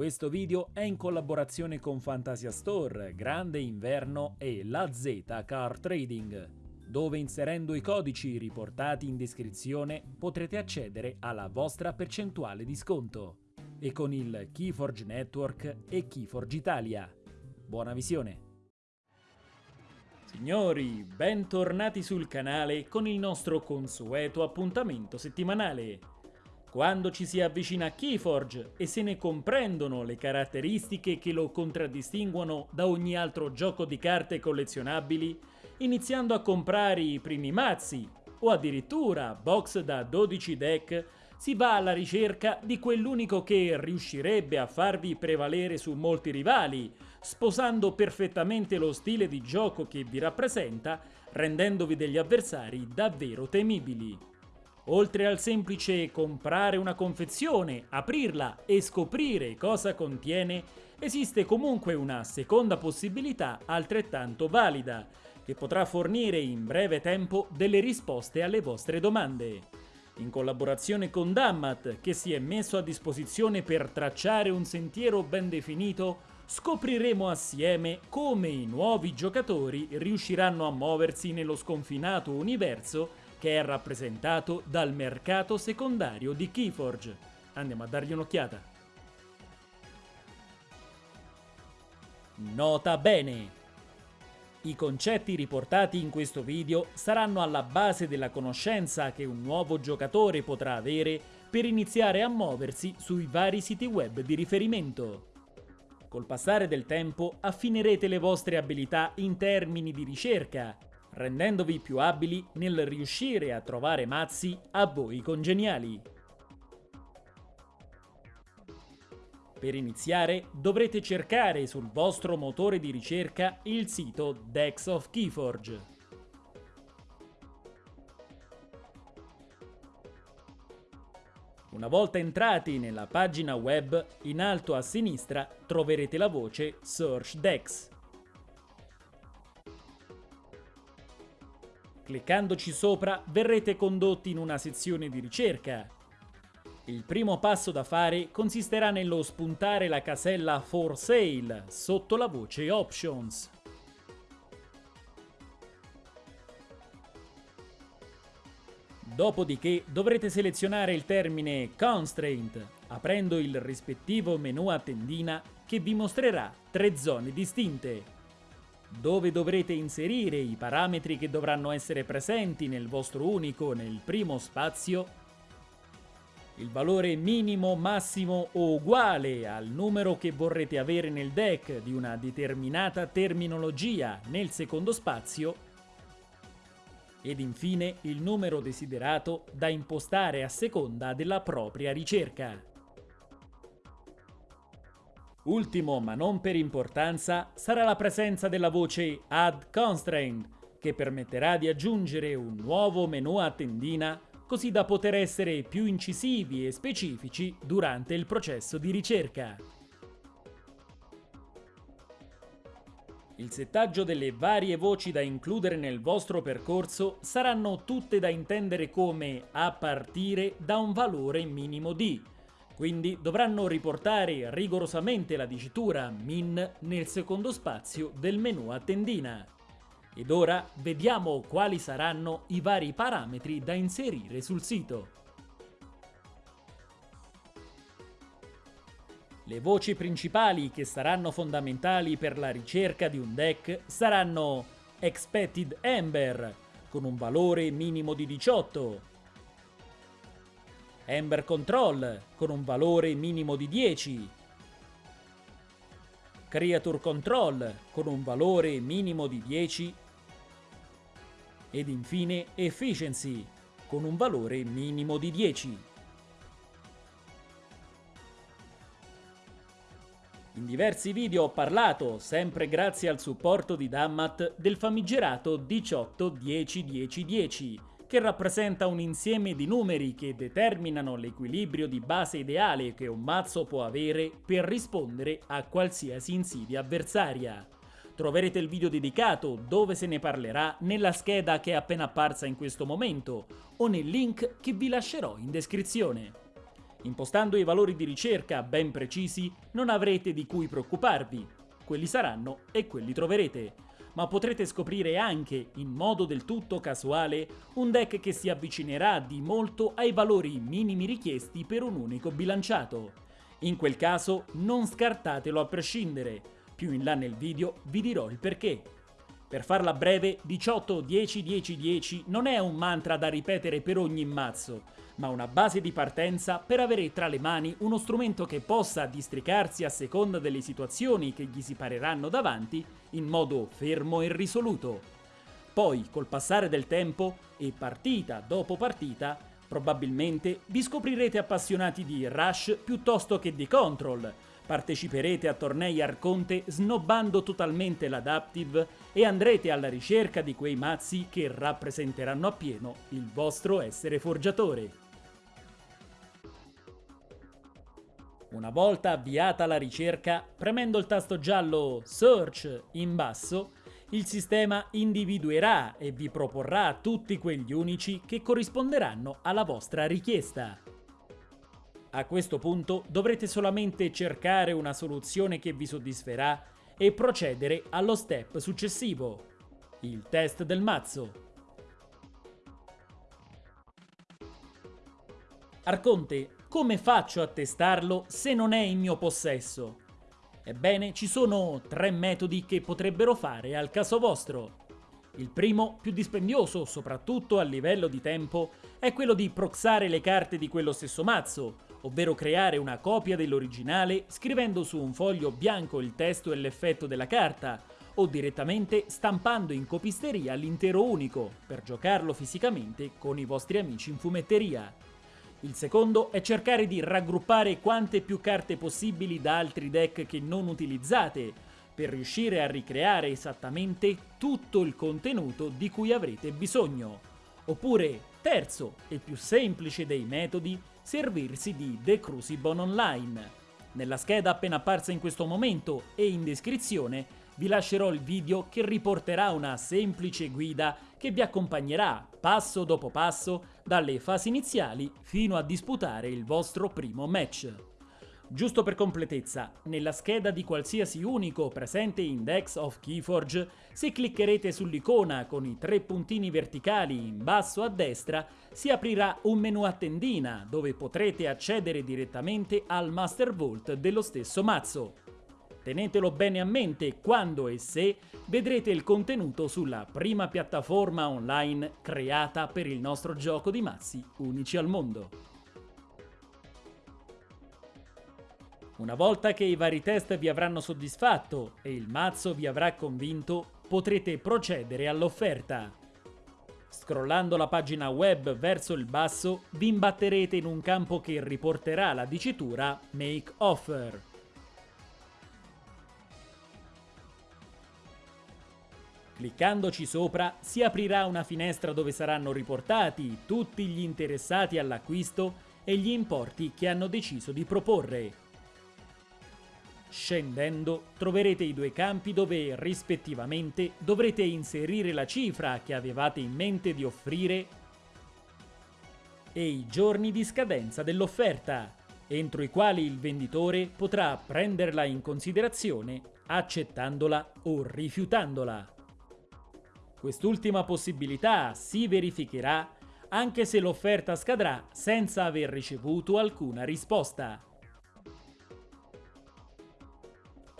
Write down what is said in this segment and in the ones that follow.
Questo video è in collaborazione con Fantasia Store, Grande Inverno e La Z Car Trading, dove inserendo i codici riportati in descrizione potrete accedere alla vostra percentuale di sconto e con il Keyforge Network e Keyforge Italia. Buona visione! Signori, bentornati sul canale con il nostro consueto appuntamento settimanale. Quando ci si avvicina a Keyforge e se ne comprendono le caratteristiche che lo contraddistinguono da ogni altro gioco di carte collezionabili, iniziando a comprare i primi mazzi o addirittura box da 12 deck, si va alla ricerca di quell'unico che riuscirebbe a farvi prevalere su molti rivali, sposando perfettamente lo stile di gioco che vi rappresenta, rendendovi degli avversari davvero temibili. Oltre al semplice comprare una confezione, aprirla e scoprire cosa contiene, esiste comunque una seconda possibilità altrettanto valida, che potrà fornire in breve tempo delle risposte alle vostre domande. In collaborazione con Dammat, che si è messo a disposizione per tracciare un sentiero ben definito, scopriremo assieme come i nuovi giocatori riusciranno a muoversi nello sconfinato universo che è rappresentato dal mercato secondario di Keyforge. Andiamo a dargli un'occhiata. Nota bene! I concetti riportati in questo video saranno alla base della conoscenza che un nuovo giocatore potrà avere per iniziare a muoversi sui vari siti web di riferimento. Col passare del tempo affinerete le vostre abilità in termini di ricerca, rendendovi più abili nel riuscire a trovare mazzi a voi congeniali. Per iniziare dovrete cercare sul vostro motore di ricerca il sito Dex of Keyforge. Una volta entrati nella pagina web, in alto a sinistra troverete la voce Search Dex. Cliccandoci sopra verrete condotti in una sezione di ricerca. Il primo passo da fare consisterà nello spuntare la casella For Sale sotto la voce Options. Dopodiché dovrete selezionare il termine Constraint, aprendo il rispettivo menu a tendina che vi mostrerà tre zone distinte, dove dovrete inserire i parametri che dovranno essere presenti nel vostro unico nel primo spazio, il valore minimo, massimo o uguale al numero che vorrete avere nel deck di una determinata terminologia nel secondo spazio ed infine il numero desiderato da impostare a seconda della propria ricerca. Ultimo ma non per importanza sarà la presenza della voce Add Constraint che permetterà di aggiungere un nuovo menu a tendina così da poter essere più incisivi e specifici durante il processo di ricerca. Il settaggio delle varie voci da includere nel vostro percorso saranno tutte da intendere come a partire da un valore minimo di, quindi dovranno riportare rigorosamente la dicitura min nel secondo spazio del menu a tendina. Ed ora vediamo quali saranno i vari parametri da inserire sul sito. Le voci principali che saranno fondamentali per la ricerca di un deck saranno Expected Ember, con un valore minimo di 18, Ember Control, con un valore minimo di 10, Creature Control, con un valore minimo di 10, ed infine Efficiency, con un valore minimo di 10. In diversi video ho parlato, sempre grazie al supporto di Dammat, del famigerato 18-10-10-10, che rappresenta un insieme di numeri che determinano l'equilibrio di base ideale che un mazzo può avere per rispondere a qualsiasi insidia avversaria. Troverete il video dedicato dove se ne parlerà nella scheda che è appena apparsa in questo momento o nel link che vi lascerò in descrizione. Impostando i valori di ricerca ben precisi non avrete di cui preoccuparvi, quelli saranno e quelli troverete, ma potrete scoprire anche, in modo del tutto casuale, un deck che si avvicinerà di molto ai valori minimi richiesti per un unico bilanciato. In quel caso non scartatelo a prescindere, più in là nel video vi dirò il perché. Per farla breve, 18 10 10 10 non è un mantra da ripetere per ogni mazzo, ma una base di partenza per avere tra le mani uno strumento che possa districarsi a seconda delle situazioni che gli si pareranno davanti in modo fermo e risoluto. Poi, col passare del tempo e partita dopo partita, probabilmente vi scoprirete appassionati di Rush piuttosto che di Control, Parteciperete a tornei Arconte snobbando totalmente l'Adaptive e andrete alla ricerca di quei mazzi che rappresenteranno appieno il vostro essere forgiatore. Una volta avviata la ricerca, premendo il tasto giallo Search in basso, il sistema individuerà e vi proporrà tutti quegli unici che corrisponderanno alla vostra richiesta. A questo punto dovrete solamente cercare una soluzione che vi soddisferà e procedere allo step successivo, il test del mazzo. Arconte, come faccio a testarlo se non è in mio possesso? Ebbene, ci sono tre metodi che potrebbero fare al caso vostro. Il primo, più dispendioso, soprattutto a livello di tempo, è quello di proxare le carte di quello stesso mazzo, ovvero creare una copia dell'originale scrivendo su un foglio bianco il testo e l'effetto della carta, o direttamente stampando in copisteria l'intero unico, per giocarlo fisicamente con i vostri amici in fumetteria. Il secondo è cercare di raggruppare quante più carte possibili da altri deck che non utilizzate, per riuscire a ricreare esattamente tutto il contenuto di cui avrete bisogno. Oppure, terzo e più semplice dei metodi, servirsi di The Crucible Online. Nella scheda appena apparsa in questo momento e in descrizione vi lascerò il video che riporterà una semplice guida che vi accompagnerà passo dopo passo dalle fasi iniziali fino a disputare il vostro primo match. Giusto per completezza, nella scheda di qualsiasi unico presente in Dex of Keyforge, se cliccherete sull'icona con i tre puntini verticali in basso a destra, si aprirà un menu a tendina dove potrete accedere direttamente al Master Vault dello stesso mazzo. Tenetelo bene a mente quando e se vedrete il contenuto sulla prima piattaforma online creata per il nostro gioco di mazzi unici al mondo. Una volta che i vari test vi avranno soddisfatto e il mazzo vi avrà convinto, potrete procedere all'offerta. Scrollando la pagina web verso il basso, vi imbatterete in un campo che riporterà la dicitura Make Offer. Cliccandoci sopra si aprirà una finestra dove saranno riportati tutti gli interessati all'acquisto e gli importi che hanno deciso di proporre. Scendendo troverete i due campi dove, rispettivamente, dovrete inserire la cifra che avevate in mente di offrire e i giorni di scadenza dell'offerta, entro i quali il venditore potrà prenderla in considerazione accettandola o rifiutandola. Quest'ultima possibilità si verificherà anche se l'offerta scadrà senza aver ricevuto alcuna risposta.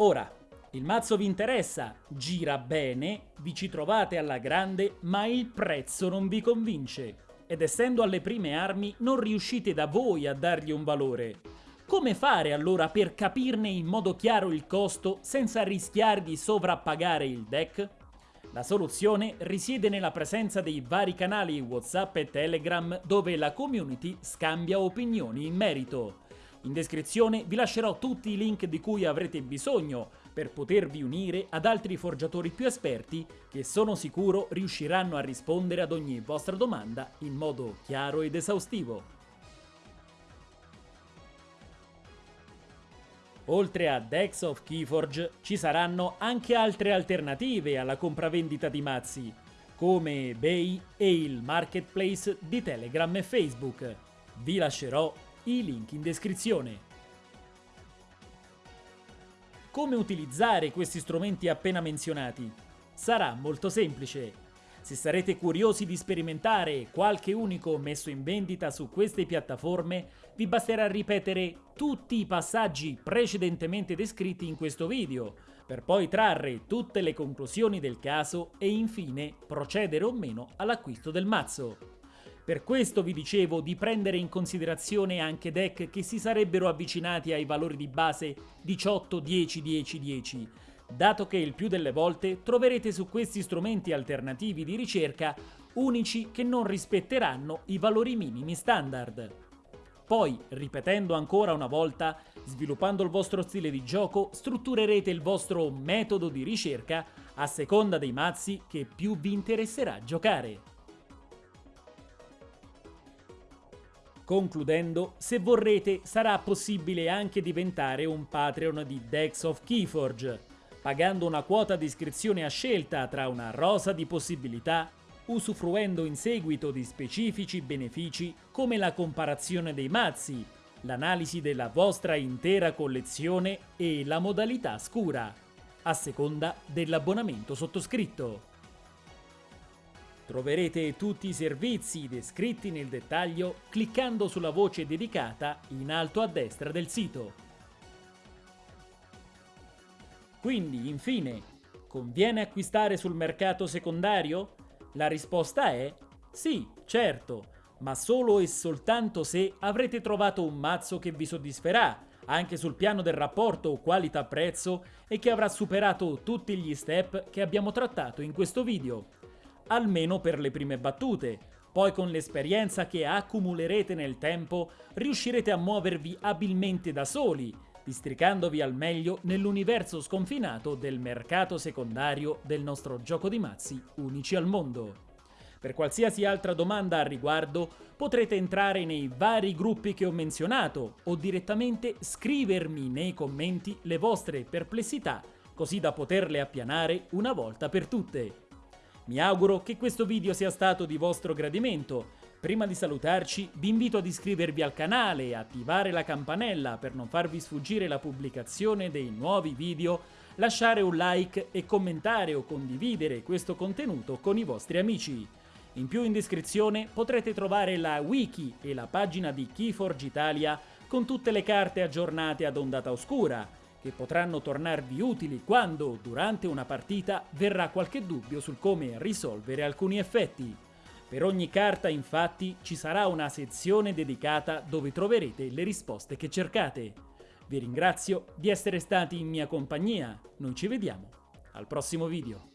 Ora, il mazzo vi interessa, gira bene, vi ci trovate alla grande, ma il prezzo non vi convince. Ed essendo alle prime armi non riuscite da voi a dargli un valore. Come fare allora per capirne in modo chiaro il costo senza rischiare di sovrappagare il deck? La soluzione risiede nella presenza dei vari canali WhatsApp e Telegram dove la community scambia opinioni in merito. In descrizione vi lascerò tutti i link di cui avrete bisogno per potervi unire ad altri forgiatori più esperti che sono sicuro riusciranno a rispondere ad ogni vostra domanda in modo chiaro ed esaustivo. Oltre a Dex of Keyforge ci saranno anche altre alternative alla compravendita di mazzi, come eBay e il marketplace di Telegram e Facebook. Vi lascerò i link in descrizione. Come utilizzare questi strumenti appena menzionati? Sarà molto semplice. Se sarete curiosi di sperimentare qualche unico messo in vendita su queste piattaforme, vi basterà ripetere tutti i passaggi precedentemente descritti in questo video, per poi trarre tutte le conclusioni del caso e infine procedere o meno all'acquisto del mazzo. Per questo vi dicevo di prendere in considerazione anche deck che si sarebbero avvicinati ai valori di base 18, 10, 10, 10, dato che il più delle volte troverete su questi strumenti alternativi di ricerca unici che non rispetteranno i valori minimi standard. Poi, ripetendo ancora una volta, sviluppando il vostro stile di gioco, strutturerete il vostro metodo di ricerca a seconda dei mazzi che più vi interesserà giocare. Concludendo, se vorrete sarà possibile anche diventare un Patreon di Dex of Keyforge, pagando una quota di iscrizione a scelta tra una rosa di possibilità, usufruendo in seguito di specifici benefici come la comparazione dei mazzi, l'analisi della vostra intera collezione e la modalità scura, a seconda dell'abbonamento sottoscritto. Troverete tutti i servizi descritti nel dettaglio cliccando sulla voce dedicata in alto a destra del sito. Quindi, infine, conviene acquistare sul mercato secondario? La risposta è sì, certo, ma solo e soltanto se avrete trovato un mazzo che vi soddisferà, anche sul piano del rapporto qualità-prezzo e che avrà superato tutti gli step che abbiamo trattato in questo video almeno per le prime battute. Poi con l'esperienza che accumulerete nel tempo riuscirete a muovervi abilmente da soli, districandovi al meglio nell'universo sconfinato del mercato secondario del nostro gioco di mazzi unici al mondo. Per qualsiasi altra domanda al riguardo potrete entrare nei vari gruppi che ho menzionato o direttamente scrivermi nei commenti le vostre perplessità così da poterle appianare una volta per tutte. Mi auguro che questo video sia stato di vostro gradimento. Prima di salutarci vi invito ad iscrivervi al canale e attivare la campanella per non farvi sfuggire la pubblicazione dei nuovi video, lasciare un like e commentare o condividere questo contenuto con i vostri amici. In più in descrizione potrete trovare la wiki e la pagina di Keyforge Italia con tutte le carte aggiornate ad ondata oscura, che potranno tornarvi utili quando, durante una partita, verrà qualche dubbio sul come risolvere alcuni effetti. Per ogni carta, infatti, ci sarà una sezione dedicata dove troverete le risposte che cercate. Vi ringrazio di essere stati in mia compagnia, noi ci vediamo al prossimo video.